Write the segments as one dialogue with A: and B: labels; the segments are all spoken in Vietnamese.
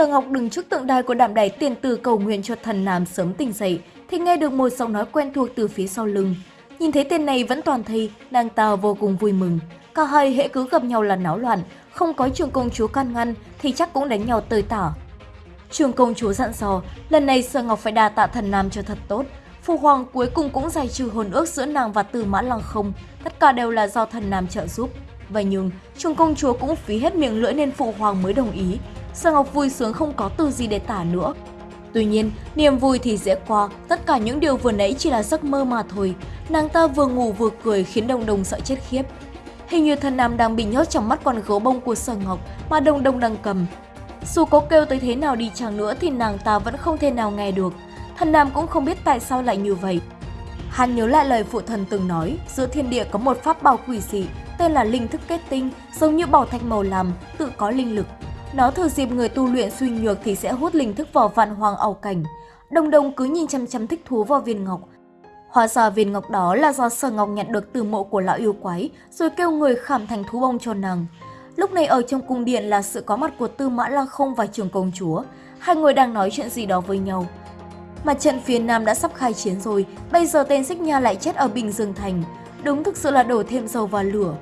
A: Sở Ngọc đứng trước tượng đài của đảm đài tiền tử cầu nguyện cho thần Nam sớm tỉnh dậy, thì nghe được một giọng nói quen thuộc từ phía sau lưng. Nhìn thấy tên này vẫn toàn thây, nàng ta vô cùng vui mừng. Cả hai hệ cứ gặp nhau là náo loạn, không có trường công chúa can ngăn thì chắc cũng đánh nhau tơi tả. Trường công chúa dặn dò, lần này Sở Ngọc phải đa tạ thần Nam cho thật tốt. Phụ hoàng cuối cùng cũng giải trừ hồn ước giữa nàng và Tư Mã Lăng không, tất cả đều là do thần Nam trợ giúp. Vậy nhưng, trường công chúa cũng phí hết miệng lưỡi nên phụ hoàng mới đồng ý. Sở Ngọc vui sướng không có từ gì để tả nữa. Tuy nhiên, niềm vui thì dễ qua, tất cả những điều vừa nãy chỉ là giấc mơ mà thôi. Nàng ta vừa ngủ vừa cười khiến Đồng Đồng sợ chết khiếp. Hình như thần nam đang bị nhốt trong mắt con gấu bông của Sở Ngọc mà Đồng Đồng đang cầm. Dù có kêu tới thế nào đi chăng nữa thì nàng ta vẫn không thể nào nghe được. Thần nam cũng không biết tại sao lại như vậy. Hắn nhớ lại lời phụ thần từng nói, giữa thiên địa có một pháp bảo quỷ dị tên là linh thức kết tinh, giống như bảo thạch màu làm, tự có linh lực. Nó thừa dịp người tu luyện suy nhược thì sẽ hút linh thức vào vạn hoàng ảo cảnh. Đồng đồng cứ nhìn chăm chăm thích thú vào viên ngọc. Hóa ra viên ngọc đó là do sở ngọc nhận được từ mộ của lão yêu quái, rồi kêu người khảm thành thú bông cho nàng. Lúc này ở trong cung điện là sự có mặt của Tư Mã Lăng Không và Trường Công Chúa. Hai người đang nói chuyện gì đó với nhau. Mặt trận phía Nam đã sắp khai chiến rồi, bây giờ tên Xích Nha lại chết ở Bình Dương Thành. Đúng thực sự là đổ thêm dầu vào lửa.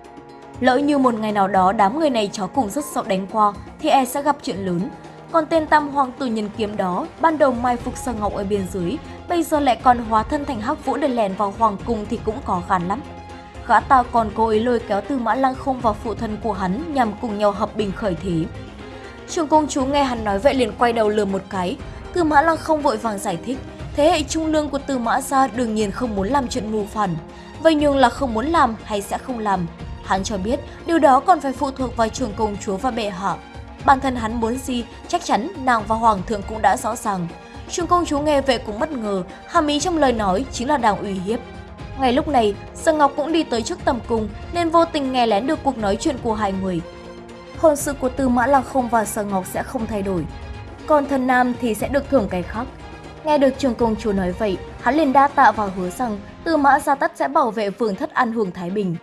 A: Lỡ như một ngày nào đó đám người này chó cùng rất sợ đánh qua thì e sẽ gặp chuyện lớn. Còn tên tam hoàng tử nhân kiếm đó, ban đầu mai phục sơ Ngọc ở biên giới, bây giờ lại còn hóa thân thành hắc vũ để lèn vào hoàng cung thì cũng có khăn lắm. Gã ta còn cố ý lôi kéo Tư Mã Lăng Không vào phụ thân của hắn nhằm cùng nhau hợp bình khởi thế. Trường công chúa nghe hắn nói vậy liền quay đầu lườm một cái, Tư Mã Lăng Không vội vàng giải thích, thế hệ trung lương của Tư Mã gia đương nhiên không muốn làm chuyện mù phản. Vậy nhưng là không muốn làm hay sẽ không làm, Hắn cho biết điều đó còn phải phụ thuộc vào trường công chúa và bệ hạ. Bản thân hắn muốn gì, chắc chắn nàng và hoàng thượng cũng đã rõ ràng. Trường công chúa nghe vậy cũng bất ngờ, hàm ý trong lời nói chính là đang uy hiếp. Ngay lúc này, sơn Ngọc cũng đi tới trước tầm cung nên vô tình nghe lén được cuộc nói chuyện của hai người. Hôn sự của Tư Mã Lăng Không và sơn Ngọc sẽ không thay đổi, còn thần Nam thì sẽ được thưởng cái khác. Nghe được trường công chúa nói vậy, hắn liền đa tạ và hứa rằng Tư Mã Gia Tất sẽ bảo vệ vương thất an hưởng Thái Bình.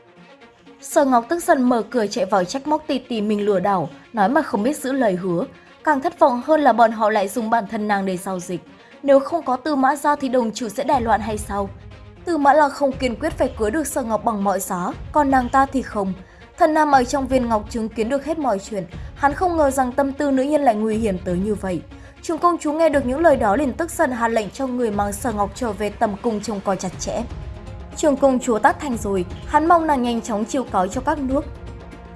A: Sở Ngọc tức giận mở cửa chạy vào trách móc tì tì mình lừa đảo, nói mà không biết giữ lời hứa. Càng thất vọng hơn là bọn họ lại dùng bản thân nàng để giao dịch. Nếu không có Tư Mã ra thì đồng chủ sẽ đài loạn hay sao? Tư Mã là không kiên quyết phải cưới được Sở Ngọc bằng mọi giá, còn nàng ta thì không. Thần Nam ở trong viên ngọc chứng kiến được hết mọi chuyện, hắn không ngờ rằng tâm tư nữ nhân lại nguy hiểm tới như vậy. Trường công chúa nghe được những lời đó liền tức giận hạ lệnh cho người mang Sở Ngọc trở về tầm cung trông coi chặt chẽ. Trường công chúa tắt thành rồi, hắn mong nàng nhanh chóng chiêu cáo cho các nước.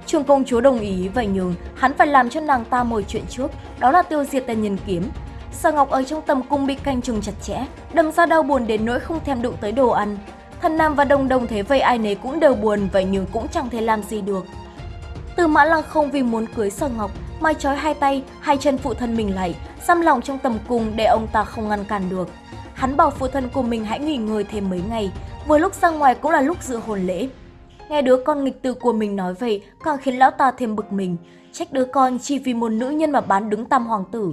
A: Trường công chúa đồng ý vậy nhưng hắn phải làm cho nàng ta một chuyện trước, đó là tiêu diệt tên nhân kiếm. Sở Ngọc ở trong tầm cung bị canh chừng chặt chẽ, đâm ra đau buồn đến nỗi không thèm đụng tới đồ ăn. Thần Nam và Đồng Đồng thế vậy ai nấy cũng đều buồn vậy nhưng cũng chẳng thể làm gì được. Từ Mã Lăng không vì muốn cưới Sở Ngọc mà trói hai tay, hai chân phụ thân mình lại, xăm lòng trong tầm cung để ông ta không ngăn cản được. Hắn bảo phụ thân của mình hãy nghỉ ngơi thêm mấy ngày, vừa lúc ra ngoài cũng là lúc dự hồn lễ. Nghe đứa con nghịch tử của mình nói vậy càng khiến lão ta thêm bực mình, trách đứa con chỉ vì một nữ nhân mà bán đứng tam hoàng tử.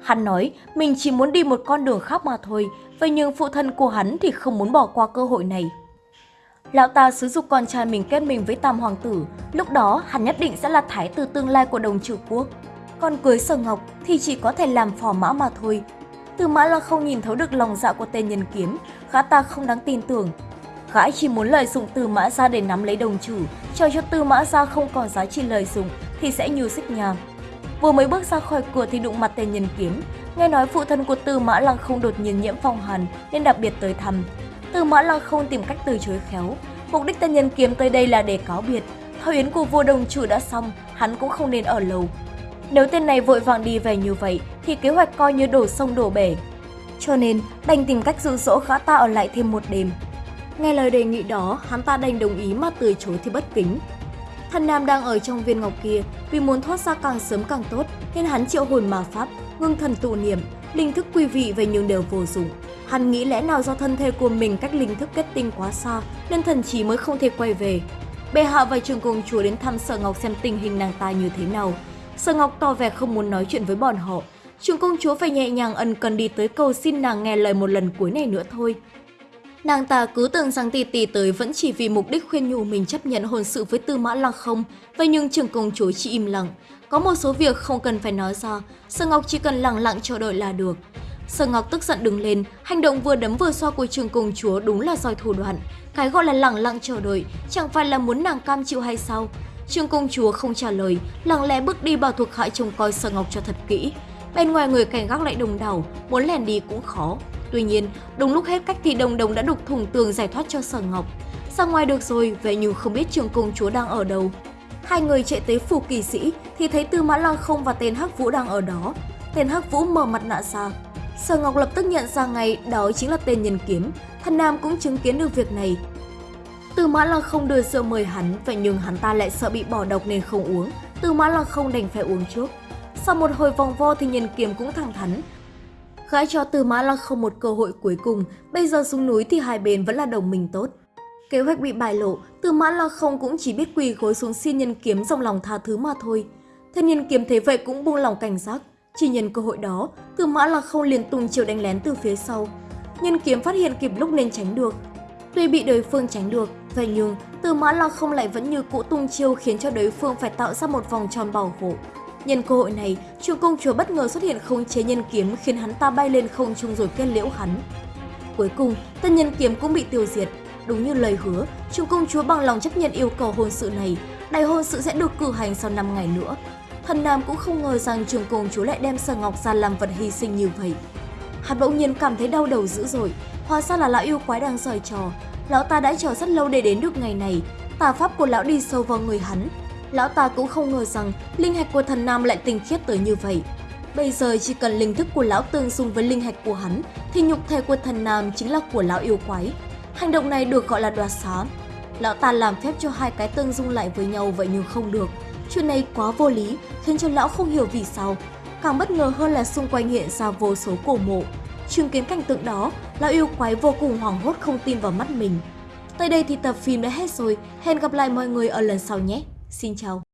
A: Hắn nói mình chỉ muốn đi một con đường khác mà thôi, vậy nhưng phụ thân của hắn thì không muốn bỏ qua cơ hội này. Lão ta sử dụng con trai mình kết mình với tam hoàng tử, lúc đó hắn nhất định sẽ là thái tử tương lai của đồng trừ quốc. Còn cưới sở ngọc thì chỉ có thể làm phò mã mà thôi, từ Mã là không nhìn thấu được lòng dạ của tên nhân kiếm, gã ta không đáng tin tưởng. Gã chỉ muốn lợi dụng Tư Mã ra để nắm lấy đồng chủ, chờ cho Tư Mã ra không còn giá trị lợi dụng thì sẽ như xích nhà. Vừa mới bước ra khỏi cửa thì đụng mặt tên nhân kiếm, nghe nói phụ thân của Tư Mã Lăng không đột nhiên nhiễm phong hàn nên đặc biệt tới thăm. Tư Mã Lăng không tìm cách từ chối khéo, mục đích tên nhân kiếm tới đây là để cáo biệt. Thời yến của vua đồng chủ đã xong, hắn cũng không nên ở lâu, nếu tên này vội vàng đi về như vậy thì kế hoạch coi như đổ sông đổ bể. Cho nên đành tìm cách dụ dỗ gã ta ở lại thêm một đêm. Nghe lời đề nghị đó, hắn ta đành đồng ý mà từ chối thì bất kính. Thần Nam đang ở trong viên ngọc kia, vì muốn thoát ra càng sớm càng tốt, nên hắn triệu hồn ma pháp, ngưng thần tụ niệm, linh thức quy vị về nhưng đều vô dụng. Hắn nghĩ lẽ nào do thân thể của mình cách linh thức kết tinh quá xa, nên thần trí mới không thể quay về. Bệ hạ và trường công chúa đến thăm sở ngọc xem tình hình nàng ta như thế nào, Sở Ngọc tỏ vẻ không muốn nói chuyện với bọn họ. Trường công chúa phải nhẹ nhàng ân cần đi tới cầu xin nàng nghe lời một lần cuối này nữa thôi. Nàng ta cứ tưởng rằng tỷ tỷ tới vẫn chỉ vì mục đích khuyên nhủ mình chấp nhận hôn sự với Tư Mã Lăng không, vậy nhưng trưởng công chúa chỉ im lặng. Có một số việc không cần phải nói ra, Sở Ngọc chỉ cần lặng lặng chờ đợi là được. Sở Ngọc tức giận đứng lên, hành động vừa đấm vừa xoa của trường công chúa đúng là giỏi thủ đoạn. Cái gọi là lặng lặng chờ đợi, chẳng phải là muốn nàng cam chịu hay sao? trường công chúa không trả lời, lặng lẽ bước đi bảo thuộc hạ trông coi Sở Ngọc cho thật kỹ. Bên ngoài người cảnh gác lại đồng đảo, muốn lèn đi cũng khó. Tuy nhiên, đúng lúc hết cách thì đồng đồng đã đục thủng tường giải thoát cho Sở Ngọc. Ra ngoài được rồi, vậy nhưng không biết trường công chúa đang ở đâu. Hai người chạy tới phủ kỳ sĩ thì thấy Tư Mã Lăng không và tên Hắc Vũ đang ở đó. Tên Hắc Vũ mở mặt nạ ra. Sở Ngọc lập tức nhận ra ngay đó chính là tên nhân kiếm. Thần Nam cũng chứng kiến được việc này. Tư Mã Lăng không đưa rượu mời hắn, vậy nhưng hắn ta lại sợ bị bỏ độc nên không uống. Tư Mã Lăng không đành phải uống trước. Sau một hồi vòng vo thì nhân kiếm cũng thẳng thắn. Gãi cho Tư Mã Lăng không một cơ hội cuối cùng, bây giờ xuống núi thì hai bên vẫn là đồng minh tốt. Kế hoạch bị bại lộ, Tư Mã Lăng không cũng chỉ biết quỳ gối xuống xin nhân kiếm dòng lòng tha thứ mà thôi. Thân nhân kiếm thế vậy cũng buông lòng cảnh giác. Chỉ nhân cơ hội đó, Tư Mã Lăng không liền tung chiều đánh lén từ phía sau. Nhân kiếm phát hiện kịp lúc nên tránh được. Tuy bị đối phương tránh được, vậy nhưng Tư Mã Lăng không lại vẫn như cũ tung chiêu khiến cho đối phương phải tạo ra một vòng tròn bảo hộ. Nhân cơ hội này, Trường công chúa bất ngờ xuất hiện khống chế nhân kiếm khiến hắn ta bay lên không trung rồi kết liễu hắn. Cuối cùng, tân nhân kiếm cũng bị tiêu diệt. Đúng như lời hứa, Trường công chúa bằng lòng chấp nhận yêu cầu hôn sự này. Đại hôn sự sẽ được cử hành sau 5 ngày nữa. Thần Nam cũng không ngờ rằng trường công chúa lại đem Sở Ngọc ra làm vật hy sinh như vậy. Hắn bỗng nhiên cảm thấy đau đầu dữ dội, hóa ra là lão yêu quái đang giỏi trò. Lão ta đã chờ rất lâu để đến được ngày này, tà pháp của lão đi sâu vào người hắn, lão ta cũng không ngờ rằng linh hạch của thần nam lại tinh khiết tới như vậy. Bây giờ chỉ cần linh thức của lão tương xung với linh hạch của hắn thì nhục thể của thần nam chính là của lão yêu quái. Hành động này được gọi là đoạt xá. Lão ta làm phép cho hai cái tương dung lại với nhau vậy nhưng không được. Chuyện này quá vô lý, khiến cho lão không hiểu vì sao. Càng bất ngờ hơn là xung quanh hiện ra vô số cổ mộ. Chứng kiến cảnh tượng đó, lão yêu quái vô cùng hoảng hốt không tin vào mắt mình. Tới đây thì tập phim đã hết rồi, hẹn gặp lại mọi người ở lần sau nhé. Xin chào!